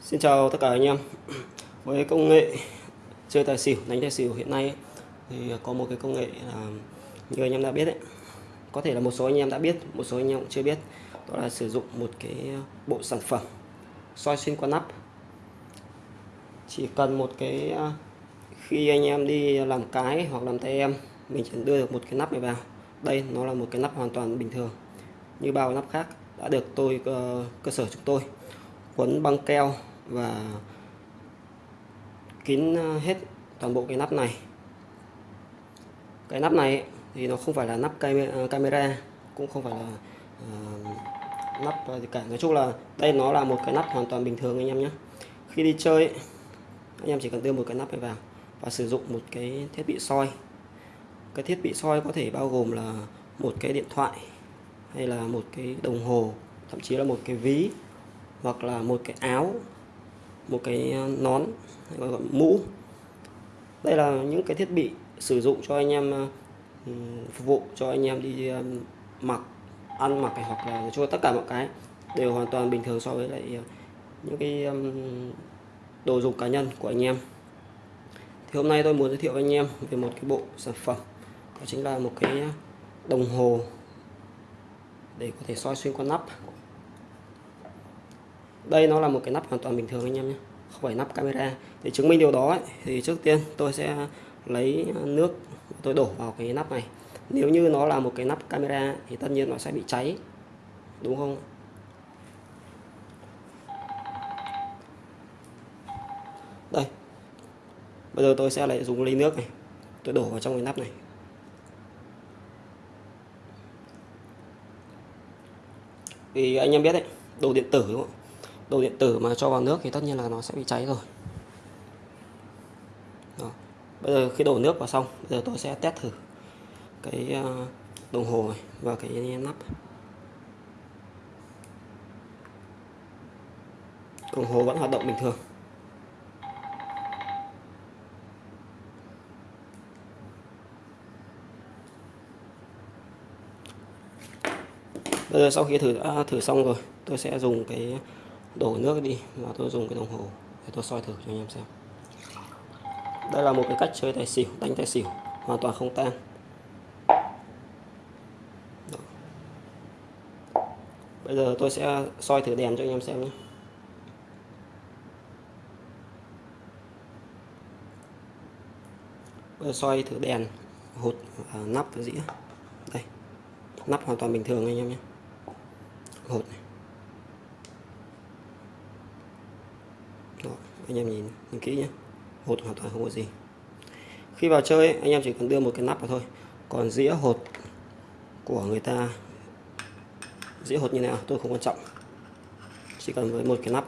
Xin chào tất cả anh em. Với công nghệ chơi tài xỉu, đánh tài xỉu hiện nay thì có một cái công nghệ là như anh em đã biết đấy có thể là một số anh em đã biết, một số anh em cũng chưa biết. Đó là sử dụng một cái bộ sản phẩm soi xuyên qua nắp. Chỉ cần một cái à, khi anh em đi làm cái hoặc làm tay em mình chỉ đưa được một cái nắp này vào. Đây nó là một cái nắp hoàn toàn bình thường như bao nắp khác đã được tôi ờ, cơ sở chúng tôi quấn băng keo và kín ờ, hết toàn bộ cái nắp này. Cái nắp này thì nó không phải là nắp ờ, camera cũng không phải là uh, nắp gì cả. Nói chung là đây nó là một cái nắp hoàn toàn bình thường anh em nhé. Khi đi chơi anh em chỉ cần đưa một cái nắp này vào và sử dụng một cái thiết bị soi. Cái thiết bị soi có thể bao gồm là một cái điện thoại hay là một cái đồng hồ thậm chí là một cái ví hoặc là một cái áo, một cái à, nón hay gọi là mũ. Đây là những cái thiết bị sử dụng cho anh em à, phục vụ cho anh em đi à, mặc, ăn mặc hoặc là cho tất cả mọi cái đều hoàn toàn bình thường so với lại những cái đồ dùng cá nhân của anh em. Thì hôm nay tôi muốn giới thiệu với anh em về một cái bộ sản phẩm, đó chính là một cái đồng hồ để có thể soi xuyên qua nắp đây nó là một cái nắp hoàn toàn bình thường anh em nhé. Không phải nắp camera. Để chứng minh điều đó ấy, thì trước tiên tôi sẽ lấy nước tôi đổ vào cái nắp này. Nếu như nó là một cái nắp camera thì tất nhiên nó sẽ bị cháy. Đúng không? Đây. Bây giờ tôi sẽ lại dùng ly nước này. Tôi đổ vào trong cái nắp này. Vì anh em biết đấy đồ điện tử đúng không đồ điện tử mà cho vào nước thì tất nhiên là nó sẽ bị cháy rồi. Đó. bây giờ khi đổ nước vào xong, bây giờ tôi sẽ test thử cái ờ, đồng hồ này và cái nắp đồng hồ vẫn hoạt động bình thường. Bây giờ sau khi thử đã thử xong rồi, tôi sẽ dùng cái đổ nước đi và tôi dùng cái đồng hồ để tôi soi thử cho anh em xem. Đây là một cái cách chơi tài xỉu đánh tài xỉu hoàn toàn không tan. Đó. bây giờ tôi sẽ soi thử đèn cho anh em xem nhé. Bây giờ soi thử đèn hột à, nắp và dĩa. Đây nắp hoàn toàn bình thường anh em nhé hột này đó, anh em nhìn, nhìn kỹ nhé. Hột hoàn toàn không có gì. Khi vào chơi anh em chỉ cần đưa một cái nắp vào thôi. Còn dĩa hột của người ta dĩa hột như nào à, tôi không quan trọng. Chỉ cần với một cái nắp.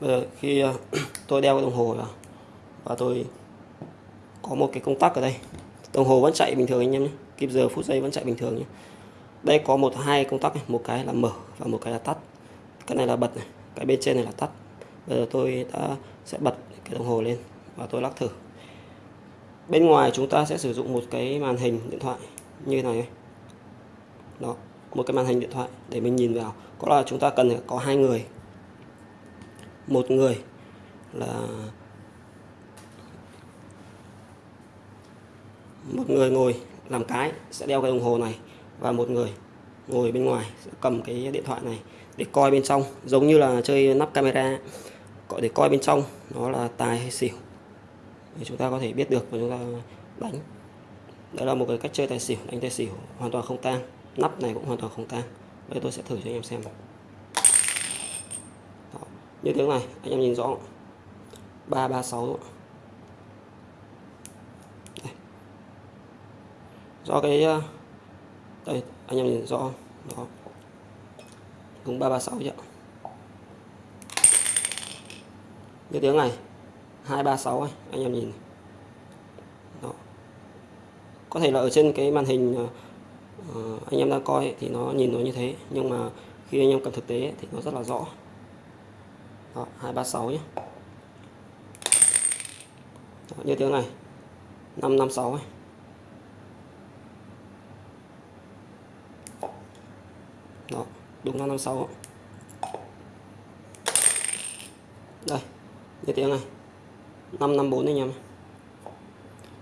Bây giờ khi à, tôi đeo cái đồng hồ vào và tôi có một cái công tắc ở đây. Đồng hồ vẫn chạy bình thường anh em nhé. Kịp giờ, phút giây vẫn chạy bình thường nhé. Đây có một, hai công tắc này. một cái là mở và một cái là tắt. Cái này là bật này. Cái bên trên này là tắt. Bây giờ tôi đã sẽ bật cái đồng hồ lên và tôi lắc thử. Bên ngoài chúng ta sẽ sử dụng một cái màn hình điện thoại như này đó, một cái màn hình điện thoại để mình nhìn vào. Có là chúng ta cần có hai người. Một người là một người ngồi làm cái sẽ đeo cái đồng hồ này và một người ngồi bên ngoài sẽ cầm cái điện thoại này để coi bên trong. Giống như là chơi nắp camera gọi để coi bên trong nó là tài hay xỉu. Để chúng ta có thể biết được và chúng ta đánh. Đó là một cái cách chơi tài xỉu, đánh tài xỉu hoàn toàn không tang. Nắp này cũng hoàn toàn không tang. Đây tôi sẽ thử cho anh em xem Đó. như tiếng này, anh em nhìn rõ. 336 do cái ờ, đây anh em nhìn rõ đó. Đúng 336 chứ như tiếng này 236 ấy, anh em nhìn đó. có thể là ở trên cái màn hình uh, anh em đang coi thì nó nhìn nó như thế nhưng mà khi anh em cầm thực tế thì nó rất là rõ. Đó, 236 nhé Đó, như tiếng này 556 ấy. Đó, đúng 556 Đây, như tiếng này. 554 anh em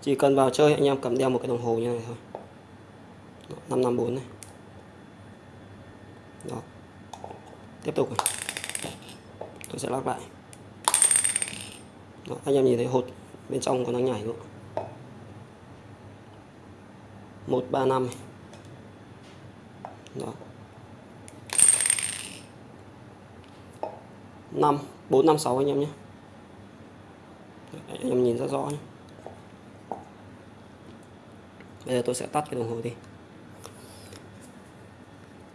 Chỉ cần vào chơi anh em cầm đeo một cái đồng hồ như này thôi. 554 này. Đó. Tiếp tục này. Tôi sẽ lắc lại. Đó, anh em nhìn thấy hột bên trong còn đang nhảy luôn 135. Đó. 5 456 anh em nhé. Anh em nhìn rất rõ nhé. Bây giờ tôi sẽ tắt cái đồng hồ đi.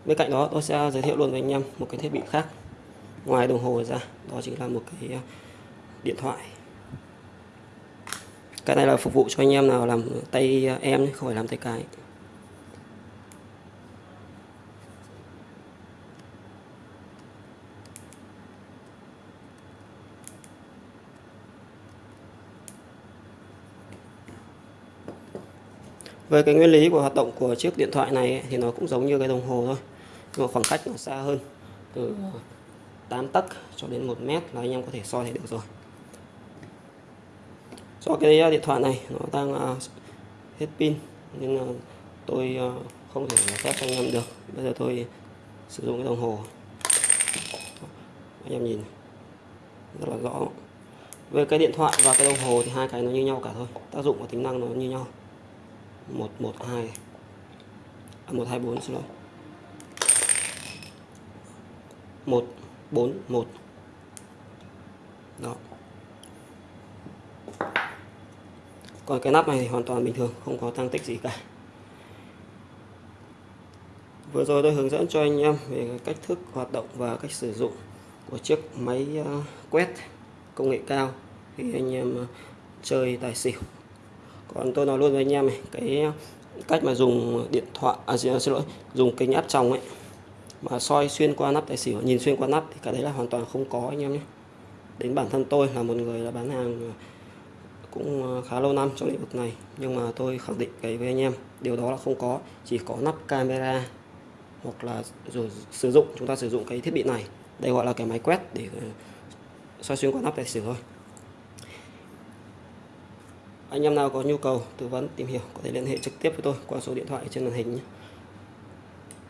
Bên cạnh đó, tôi sẽ giới thiệu luôn với anh em một cái thiết bị khác. Ngoài đồng hồ ra, đó chính là một cái ờ, điện thoại. Cái này là phục vụ cho anh em nào làm tay ờ, em không phải làm tay cái. Về cái nguyên lý của hoạt động của chiếc điện thoại này ấy, thì nó cũng giống như cái đồng hồ thôi. Nhưng mà khoảng cách nó xa hơn từ 8 tấc cho đến 1 mét là anh em có thể soi thấy được rồi. Do cái điện thoại này nó đang uh, hết pin nên uh, tôi uh, không thể phép anh em được. Bây giờ tôi sử dụng cái đồng hồ. Anh em nhìn rất là rõ. Về cái điện thoại và cái đồng hồ thì hai cái nó như nhau cả thôi. Tác dụng và tính năng nó như nhau 112 à, 124 xin lỗi. 141 đó. Còn cái nắp này thì hoàn toàn bình thường không có tăng tích gì cả. Vừa rồi tôi hướng dẫn cho anh em về cách thức hoạt động và cách sử dụng của chiếc máy à, quét công nghệ cao khi anh em à, chơi tài xỉu còn tôi nói luôn với anh em này, cái cách mà dùng điện thoại à xin à, lỗi, dùng kính áp tròng ấy, mà soi xuyên qua nắp, tài xỉu, nhìn xuyên qua nắp thì cái đấy là hoàn toàn không có, anh em nhé. Đến bản thân tôi là một người là bán hàng cũng à, khá lâu năm trong lĩnh vực này, nhưng mà tôi khẳng định cái với anh em, điều đó là không có, chỉ có nắp camera hoặc là rồi sử dụng, chúng ta sử dụng cái thiết bị này, đây gọi là cái máy quét để à, soi xuyên qua nắp, tài xỉu thôi anh em nào có nhu cầu tư vấn, tìm hiểu có thể liên hệ trực tiếp với tôi qua số điện thoại trên màn hình nhé.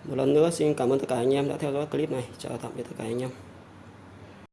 một lần nữa, xin cảm ơn tất cả anh em đã theo dõi clip này chào tạm biệt tất cả anh em